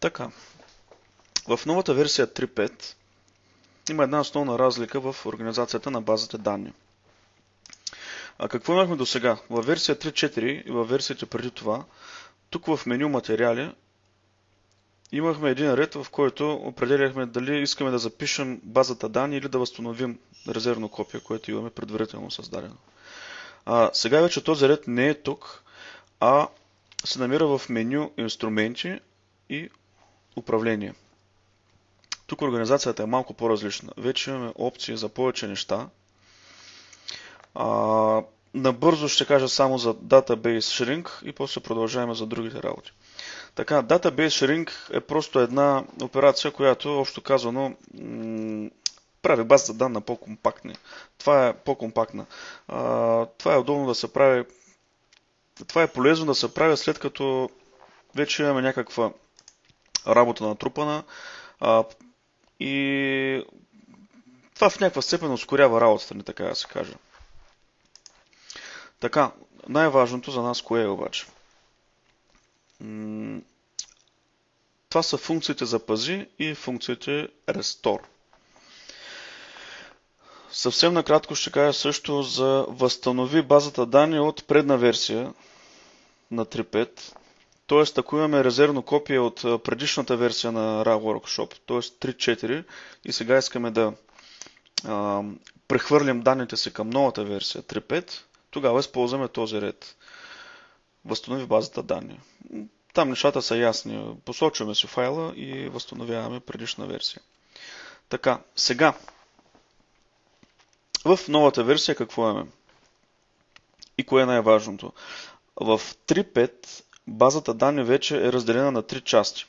Така. В новата версия 3.5 има една основна разлика в организацията на базата данни. А какво имахме до сега? В версия 3.4 и в версията преди това, тук в меню материали имахме един ред, в който определяхме дали искаме да запишем базата данни или да възстановим резервно копие, което имаме предварително създадено. А, сега вече този ред не е тук, а се намира в меню инструменти и управление. Тук организацията е малко по-различна. Вече имаме опции за повече неща. А, набързо ще кажа само за Database Shrink и после продължаваме за другите работи. Така, Database Shrink е просто една операция, която, общо казано, прави базата данна по-компактни. Това е по-компактна. това е удобно да се прави. Това е полезно да се прави след като вече имаме някаква работа натрупана а, и това в някаква степен ускорява работата ни, така да се каже. Така, най-важното за нас кое е обаче? Това са функциите запази и функциите restore. Съвсем накратко ще кажа също за възстанови базата данни от предна версия на 3.5. Тоест, ако имаме резервно копие от предишната версия на RAW Workshop, т.е. 3.4 и сега искаме да а, прехвърлим данните си към новата версия 3.5, тогава използваме този ред. Възстанови базата данни. Там нещата са ясни. Посочваме си файла и възстановяваме предишна версия. Така, сега в новата версия какво имаме? И кое е най-важното? В 3.5 базата данни вече е разделена на три части.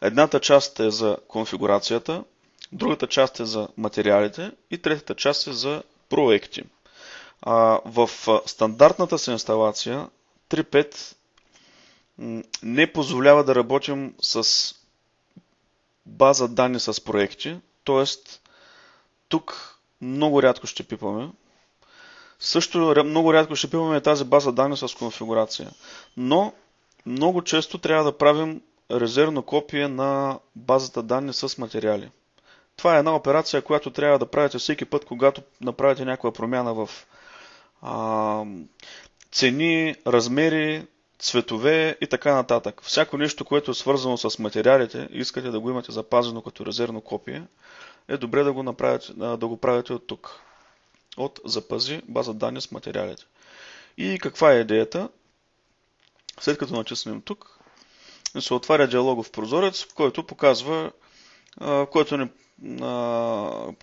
Едната част е за конфигурацията, другата част е за материалите и третата част е за проекти. в стандартната си инсталация 3.5 не позволява да работим с база данни с проекти, т.е. тук много рядко ще пипаме, също много рядко ще пиваме тази база данни с конфигурация. Но много често трябва да правим резервно копие на базата данни с материали. Това е една операция, която трябва да правите всеки път, когато направите някаква промяна в а, цени, размери, цветове и така нататък. Всяко нещо, което е свързано с материалите, искате да го имате запазено като резервно копие, е добре да го, направите, да го правите от тук от запази база данни с материалите. И каква е идеята? След като натиснем тук, се отваря диалогов прозорец, който показва, който ни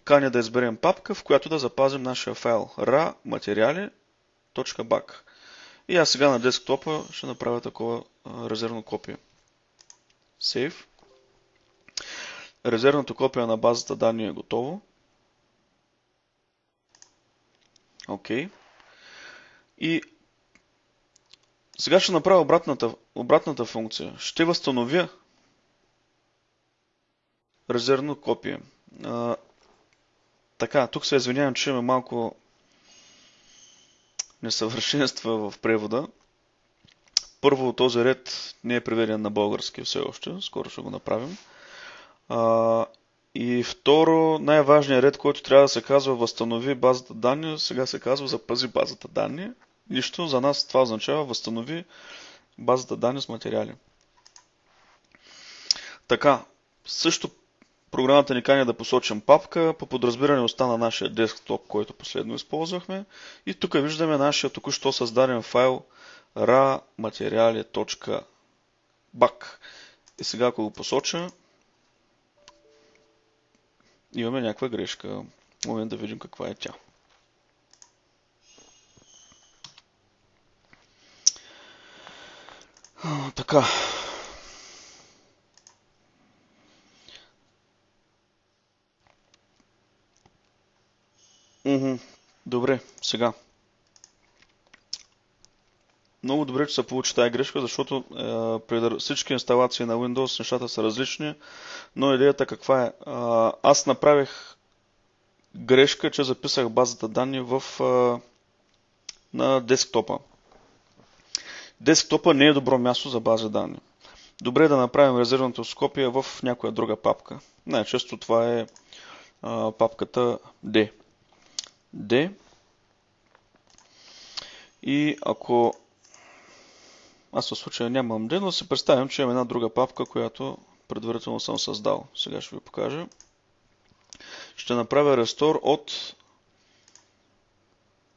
кани да изберем папка, в която да запазим нашия файл ra материали.back. И аз сега на десктопа ще направя такова резервно копие. Save. Резервното копие на базата данни е готово. Окей. Okay. И сега ще направя обратната, обратната функция. Ще възстановя резервно копие. А, така, тук се извинявам, че имаме малко несъвършенства в превода. Първо, този ред не е преведен на български все още. Скоро ще го направим. А, и второ, най-важният ред, който трябва да се казва възстанови базата данни, сега се казва запази базата данни. Нищо за нас това означава възстанови базата данни с материали. Така, също програмата ни кани да посочим папка, по подразбиране остана нашия десктоп, който последно използвахме. И тук виждаме нашия току-що създаден файл ra.materiali.back. И сега ако го посоча, имаме някаква грешка. Момент да видим каква е тя. Така. Добре, сега. Много добре, че се получи тази грешка, защото е, при всички инсталации на Windows нещата са различни, но идеята каква е? Аз направих грешка, че записах базата данни в, е, на десктопа. Десктопа не е добро място за база данни. добре е да направим резервната скопия в някоя друга папка. Най-често това е а, папката D. D. И ако аз в случая нямам D, но си представям, че имам една друга папка, която предварително съм създал. Сега ще ви покажа. Ще направя рестор от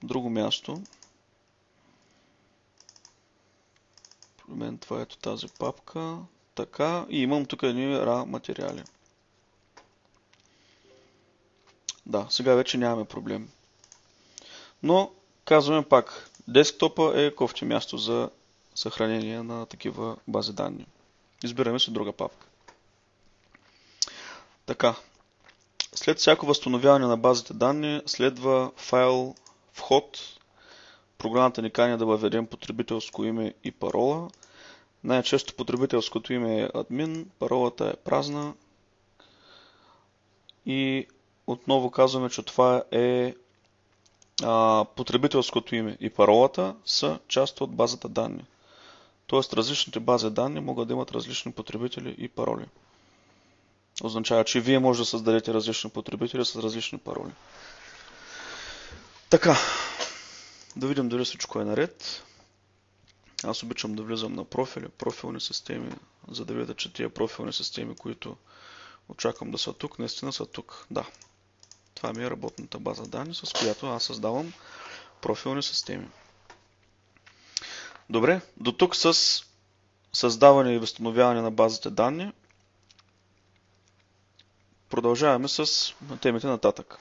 друго място. При това ето тази папка. Така. И имам тук едни RA материали. Да, сега вече нямаме проблем. Но, казваме пак, десктопа е кофти място за съхранение на такива бази данни. Избираме си друга папка. Така. След всяко възстановяване на базите данни следва файл вход. Програмата ни кани да въведем потребителско име и парола. Най-често потребителското име е admin, паролата е празна. И отново казваме, че това е а, потребителското име и паролата са част от базата данни. Тоест различните бази данни могат да имат различни потребители и пароли. Означава, че вие може да създадете различни потребители с различни пароли. Така, да видим дали всичко е наред. Аз обичам да влизам на профили, профилни системи, за да видя, че тия профилни системи, които очаквам да са тук, наистина са тук. Да, това ми е работната база данни, с която аз създавам профилни системи. Добре, до тук с създаване и възстановяване на базите данни. Продължаваме с темите нататък.